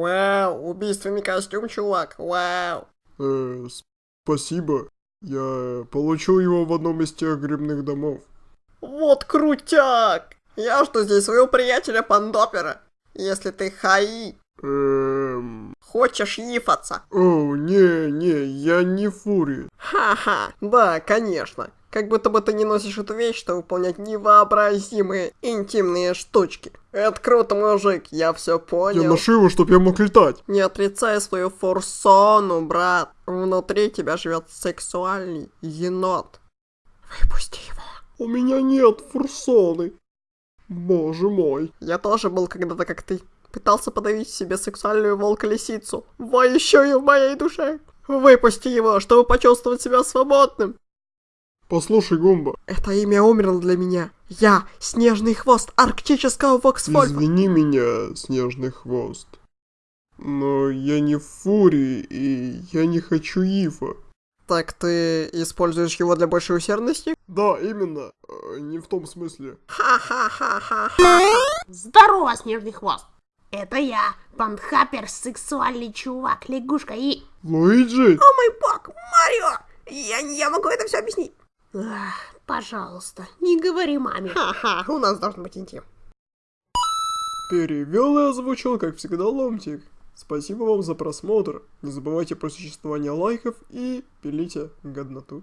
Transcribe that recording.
Вау, убийственный костюм, чувак, вау. Э, спасибо. Я получил его в одном из тех грибных домов. Вот крутяк! Я жду здесь своего приятеля Пандопера. Если ты хаи, Эм... хочешь ифаться. О, не, не, я не фури. Ха-ха, да, конечно. Как будто бы ты не носишь эту вещь, чтобы выполнять невообразимые интимные штучки. Это круто, мужик, я все Я понял. ношу его, чтоб я мог летать. Не отрицай свою форсону, брат. Внутри тебя живет сексуальный енот. Выпусти его. У меня нет фурсоны. Боже мой. Я тоже был когда-то как ты. Пытался подавить в себе сексуальную волк-лисицу, воющую в моей душе. Выпусти его, чтобы почувствовать себя свободным. Послушай, Гумба, Это имя умерло для меня. Я — снежный хвост арктического Воксвольфа. извини меня, снежный хвост. Но я не фури, и я не хочу ифа. Так ты используешь его для большей усердности? Да, именно. Э, Не в том смысле. Ха-ха-ха-ха. Здорово, снежный хвост! Это я, панхапер, сексуальный чувак, лягушка и... Луиджи? О мой бог, Марио! Я, я могу это все объяснить. Пожалуйста, не говори маме. Ха-ха, у нас должен быть интим. Перевел и озвучил, как всегда, Ломтик. Спасибо вам за просмотр. Не забывайте про существование лайков и пилите годноту.